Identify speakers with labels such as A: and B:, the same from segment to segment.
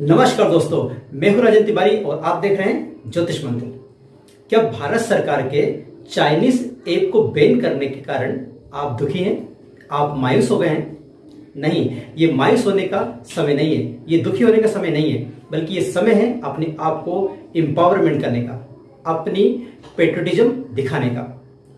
A: नमस्कार दोस्तों, मैं हूँ राजन तिवारी और आप देख रहे हैं ज्योतिष मंत्र क्या भारत सरकार के चाइनीज़ ऐप को बैन करने के कारण आप दुखी हैं? आप मायूस हो गए हैं? नहीं, ये मायूस होने का समय नहीं है। ये दुखी होने का समय नहीं है, बल्कि ये समय है अपने आप को एम्पावरमेंट करने का, अपनी पेट्रोटिज्म दिखाने का।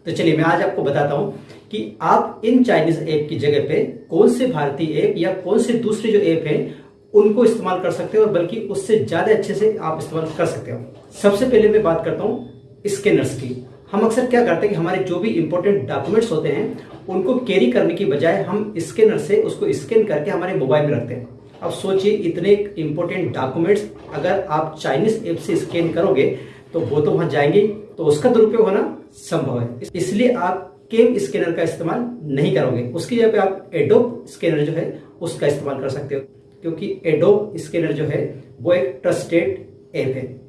A: तो चलिए, मैं आज आपको बताता हूँ कि आप इन चाइनीज़ ऐप की जगह पे कौन से भारतीय ऐप या कौन से दूसरे जो ऐप है उनको इस्तेमाल कर सकते हो और बल्कि उससे ज़्यादा अच्छे से आप इस्तेमाल कर सकते हो। सबसे पहले मैं बात करता हूँ स्कैनर्स की। हम अक्सर क्या करते हैं कि हमारे जो भी इंपॉर्टेंट डॉक्यूमेंट्स होते हैं, उनको कैरी करने की बजाय हम स्कैनर से उसको स्कैन करके हमारे मोबाइल में रखते हैं। अब सोचिए इतने इंपॉर्टेंट डॉक्यूमेंट्स अगर आप चाइनीज़ ऐप से स्कैन करोगे तो वो तो वहाँ जाएँगे तो उसका दुरुपयोग होना संभव है। इसलिए आप केम स्कैनर का इस्तेमाल नहीं करोगे। उसकी जगह पे आप एडोप स्कैनर जो है, उसका इस्तेमाल कर सकते हो। क्योंकि एडोब स्कैनर जो है, वो एक ट्रस्टेड ऐप है।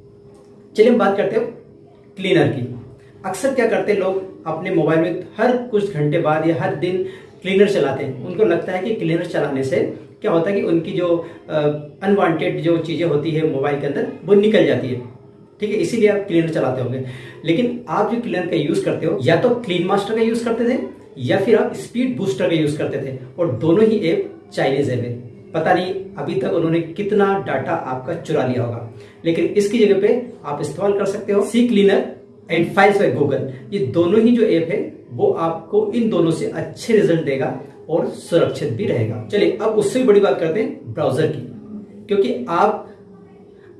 A: चलिए हम बात करते हो क्लीनर की। अक्सर क्या करते हैं लोग, अपने मोबाइल में हर कुछ घंटे बाद या हर दिन क्लीनर चलाते हैं। उनको लगता है कि क्लीनर चलाने से क्या होता है कि उनकी जो अनवांटेड जो चीज़ें होती है मोबाइल के अंदर, वो निकल जाती है। ठीक है, इसीलिए आप क्लीनर चलाते होंगे। लेकिन आप जो क्लीनर का यूज़ करते हो, या तो क्लीन मास्टर का यूज़ करते थे, या फिर आप स्पीड बूस्टर का यूज़ करते थे, और दोनों ही ऐप चाइनीज़ ऐप है। पता नहीं अभी तक उन्होंने कितना डाटा आपका चुरा लिया होगा। लेकिन इसकी जगह पे आप इस्तेमाल कर सकते हो C cleaner and files by Google ये दोनों ही जो ऐप है, वो आपको इन दोनों से अच्छे रिज़ल्ट देगा और सुरक्षित भी रहेगा। चलिए, अब उससे भी बड़ी बात करते हैं ब्राउज़र की। क्योंकि आप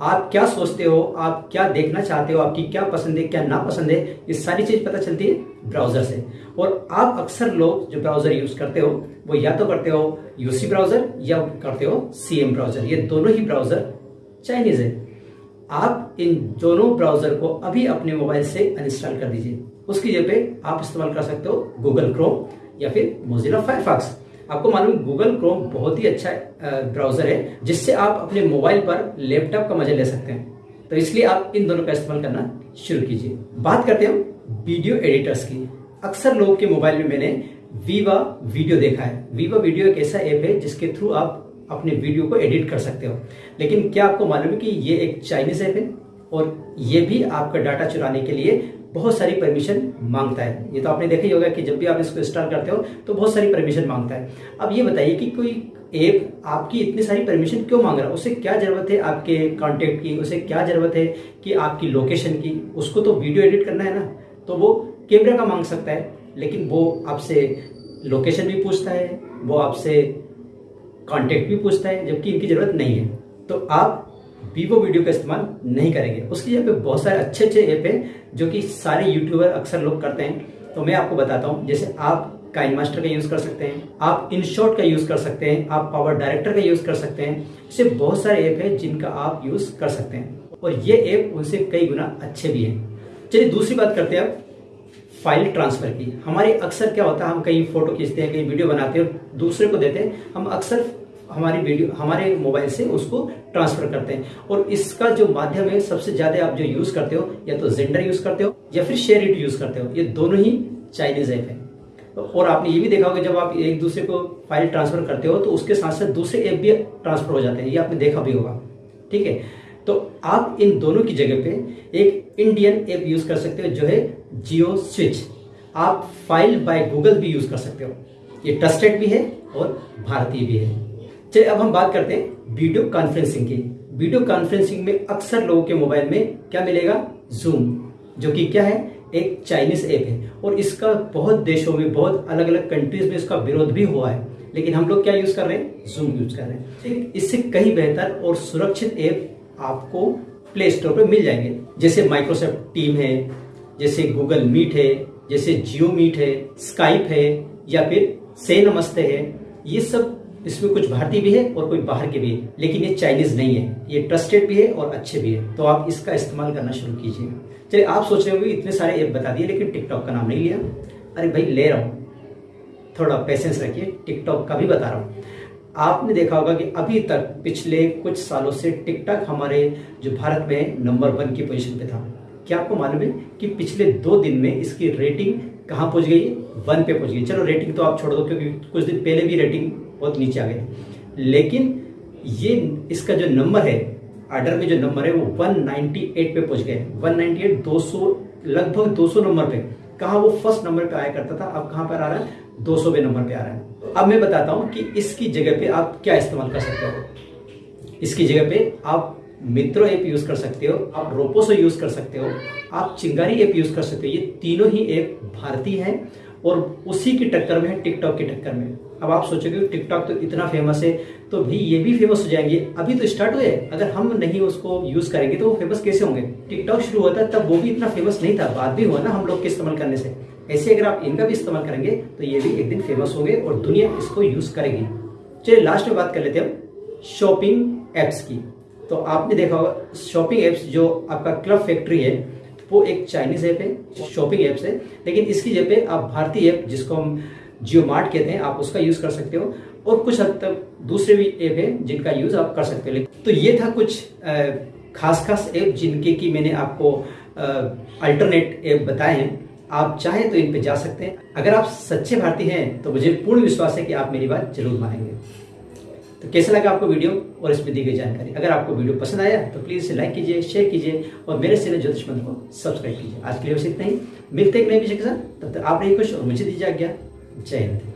A: आप क्या सोचते हो? आप क्या देखना चाहते हो? आपकी क्या पसंद है, क्या ना पसंद है? ये सारी चीज़ पता चलती है ब्राउज़र से। और आप अक्सर लोग जो ब्राउज़र यूज़ करते हो, वो या तो करते हो यूसी ब्राउज़र या करते हो सीएम ब्राउज़र ये दोनों ही ब्राउज़र चाइनीज़ है। आप इन दोनों ब्राउज़र को अभी अपने मोबाइल से अनइंस्टॉल कर दीजिए। उसकी जगह पे आप इस्तेमाल कर सकते हो गूगल क्रोम या फिर मोजिला फायरफॉक्स आपको मालूम गूगल क्रोम बहुत ही अच्छा ब्राउज़र है, जिससे आप अपने मोबाइल पर लैपटॉप का मज़ा ले सकते हैं। तो इसलिए आप इन दोनों का इस्तेमाल करना शुरू कीजिए। बात करते हैं वीडियो एडिटर्स की। अक्सर लोग के मोबाइल में मैंने वीवा वीडियो देखा है। वीवा वीडियो एक ऐसा ऐप है जिसके थ्रू आप अपने वीडियो को एडिट कर सकते हो। लेकिन क्या आपको मालूम है कि ये एक चाइनीज़ ऐप है और ये भी आपका डाटा चुराने के लिए बहुत सारी परमिशन माँगता है। ये तो आपने देखा ही होगा कि जब भी आप इसको इंस्टॉल करते हो तो बहुत सारी परमिशन माँगता है। अब ये बताइए कि कोई ऐप आपकी इतनी सारी परमिशन क्यों मांग रहा है? उसे क्या ज़रूरत है आपके कॉन्टेक्ट की? उसे क्या ज़रूरत है कि आपकी लोकेशन की? उसको तो वीडियो एडिट करना है ना तो वो कैमरा का मांग सकता है, लेकिन वो आपसे लोकेशन भी पूछता है, वो आपसे कॉन्टेक्ट भी पूछता है, जबकि इनकी ज़रूरत नहीं है। तो आप वीवो वीडियो का इस्तेमाल नहीं करेंगे। उसकी जगह पे बहुत सारे अच्छे अच्छे ऐप हैं जो कि सारे यूट्यूबर अक्सर लोग करते हैं। तो मैं आपको बताता हूँ, जैसे आप काइन मास्टर का यूज़ कर सकते हैं, आप इन शॉर्ट का यूज़ कर सकते हैं, आप पावर डायरेक्टर का यूज़ कर सकते हैं, ऐसे बहुत सारे ऐप हैं जिनका आप यूज़ कर सकते हैं। और ये ऐप उनसे कई गुना अच्छे भी हैं। चलिए दूसरी बात करते हैं अब फ़ाइल ट्रांसफ़र की। हमारे अक्सर क्या होता है, हम कहीं फ़ोटो खींचते हैं कहीं वीडियो बनाते हैं दूसरे को देते हैं। हम अक्सर हमारी वीडियो हमारे मोबाइल से उसको ट्रांसफ़र करते हैं। और इसका जो माध्यम है, सबसे ज़्यादा आप जो यूज़ करते हो, या तो जेंडर यूज़ करते हो, या फिर शेयर इट यूज़ करते हो, ये दोनों ही चाइनीज़ ऐप है। और आपने ये भी देखा होगा, जब आप एक दूसरे को फ़ाइल ट्रांसफ़र करते हो तो उसके साथ साथ दूसरे ऐप भी ट्रांसफ़र हो जाते हैं। ये आपने देखा भी होगा। ठीक है? तो आप इन दोनों की जगह पे एक इंडियन ऐप यूज़ कर सकते हो, जो है जियो स्विच आप फ़ाइल बाय गूगल भी यूज़ कर सकते हो। ये ट्रस्टेड भी है और भारतीय भी है। चलिए अब हम बात करते हैं वीडियो कॉन्फ्रेंसिंग की। वीडियो कॉन्फ्रेंसिंग में अक्सर लोगों के मोबाइल में क्या मिलेगा? जूम जो कि क्या है? एक चाइनीज़ ऐप है। और इसका बहुत देशों में, बहुत अलग अलग कंट्रीज़ में इसका विरोध भी हुआ है। लेकिन हम लोग क्या यूज़ कर रहे हैं? जूम यूज़ कर रहे हैं। इससे कहीं बेहतर और सुरक्षित ऐप आपको प्ले स्टोर पर मिल जाएँगे। जैसे माइक्रोसॉफ्ट टीम है, जैसे गूगल मीट है, जैसे जियो मीट है स्काइप है, या फिर से नमस्ते है। ये सब इसमें कुछ भारतीय भी है और कोई बाहर के भी है, लेकिन ये चाइनीज़ नहीं है। ये ट्रस्टेड भी है और अच्छे भी है। तो आप इसका इस्तेमाल करना शुरू कीजिए। चलिए, आप सोच रहे होंगे, इतने सारे ऐप बता दिए, लेकिन टिकटॉक का नाम नहीं लिया। अरे भाई, ले रहा हूँ। थोड़ा पेशेंस रखिए टिकटॉक का भी बता रहा हूँ। आपने देखा होगा कि अभी तक पिछले कुछ सालों से टिकटॉक हमारे जो भारत में नंबर वन की पोजीशन पे था। क्या आपको मालूम है कि पिछले दो दिन में इसकी रेटिंग कहाँ पहुँच गई? वन पे पहुँच गई। चलो रेटिंग तो आप छोड़ दो, क्योंकि कुछ दिन पहले भी रेटिंग बहुत नीचे आ गए। लेकिन ये इसका जो नंबर है आर्डर में जो नंबर है, वो 198 पे पहुँच गए। 198 200 लगभग 200 नंबर पे। कहा वो फ़र्स्ट नंबर पे आया करता था? अब कहाँ पर आ रहा है? 200 नंबर पे आ रहा है। अब मैं बताता हूँ कि इसकी जगह पे आप क्या इस्तेमाल कर सकते हो। इसकी जगह पे आप मित्रो ऐप यूज़ कर सकते हो, आप रोपोसो यूज़ कर सकते हो, आप चिंगारी ऐप यूज़ कर सकते हो। ये तीनों ही ऐप भारतीय हैं। और उसी की टक्कर में है टिकटॉक की टक्कर में। अब आप सोचोगे, टिकटॉक तो इतना फ़ेमस है तो भी ये भी फ़ेमस हो जाएँगे। अभी तो स्टार्ट हुए अगर हम नहीं उसको यूज़ करेंगे तो वो फ़ेमस कैसे होंगे? टिकटॉक शुरू था, तब वो भी इतना फ़ेमस नहीं था। बाद भी हुआ ना हम लोग के इस्तेमाल करने से। ऐसे अगर आप इनका भी इस्तेमाल करेंगे तो ये भी एक दिन फ़ेमस होंगे और दुनिया इसको यूज़ करेगी। चलिए लास्ट में बात कर लेते हैं शॉपिंग एप्स की। तो आपने देखा होगा शॉपिंग एप्स जो आपका क्लब फैक्ट्री है वो एक चाइनीज़ ऐप है शॉपिंग ऐप है, लेकिन इसकी जगह आप भारतीय ऐप जिसको हम जियो मार्ट कहते हैं, आप उसका यूज़ कर सकते हो, और कुछ हद तक दूसरे भी ऐप है जिनका यूज़ आप कर सकते हो। तो ये था कुछ खास खास ऐप जिनके की मैंने आपको अल्टरनेट ऐप बताए हैं। आप चाहें तो इन पे जा सकते हैं। अगर आप सच्चे भारतीय हैं तो मुझे पूर्ण विश्वास है कि आप मेरी बात ज़रूर मानेंगे। तो कैसा लगा आपको वीडियो और इसमें दी गई जानकारी? अगर आपको वीडियो पसंद आया तो प्लीज़ इसे लाइक कीजिए शेयर कीजिए और मेरे चैनल ज्योतिष मंत्र को सब्सक्राइब कीजिए। आज के लिए बस इतना ही। मिलते एक नए विषय के साथ। तब तक आप रही खुश और मुझे दीजिए आज्ञा। जय हिंद।